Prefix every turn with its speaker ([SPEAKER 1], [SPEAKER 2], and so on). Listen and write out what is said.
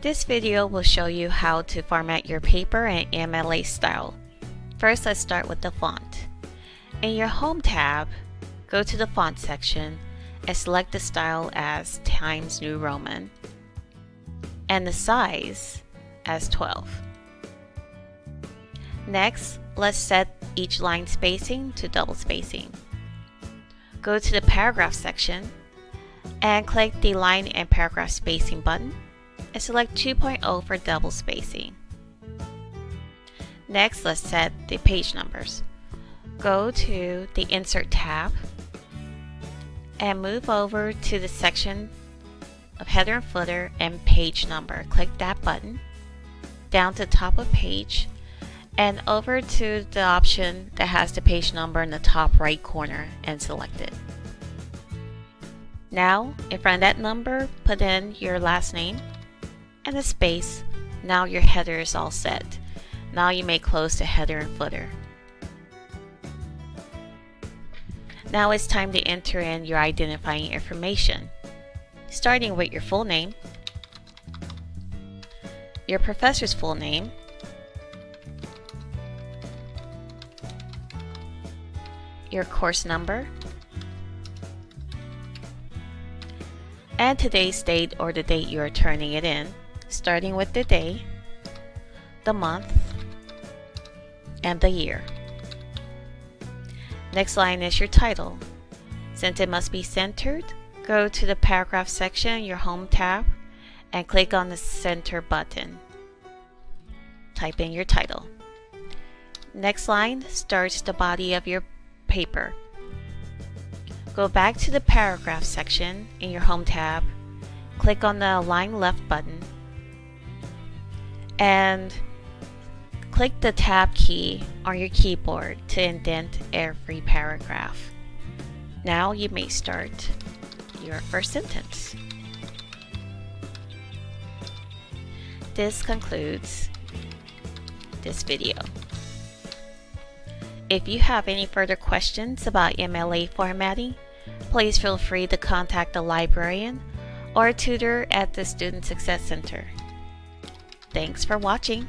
[SPEAKER 1] This video will show you how to format your paper in MLA style. First, let's start with the font. In your Home tab, go to the Font section and select the style as Times New Roman and the size as 12. Next, let's set each line spacing to double spacing. Go to the Paragraph section and click the Line and Paragraph Spacing button and select 2.0 for double spacing. Next, let's set the page numbers. Go to the Insert tab and move over to the section of header and footer and page number. Click that button down to the top of page and over to the option that has the page number in the top right corner and select it. Now, in front of that number, put in your last name and a space. Now your header is all set. Now you may close the header and footer. Now it's time to enter in your identifying information, starting with your full name, your professor's full name, your course number, and today's date or the date you are turning it in, starting with the day, the month, and the year. Next line is your title. Since it must be centered, go to the paragraph section, in your home tab, and click on the center button. Type in your title. Next line starts the body of your paper. Go back to the paragraph section in your home tab, click on the align left button, and click the tab key on your keyboard to indent every paragraph. Now you may start your first sentence. This concludes this video. If you have any further questions about MLA formatting, please feel free to contact the librarian or a tutor at the Student Success Center. Thanks for watching.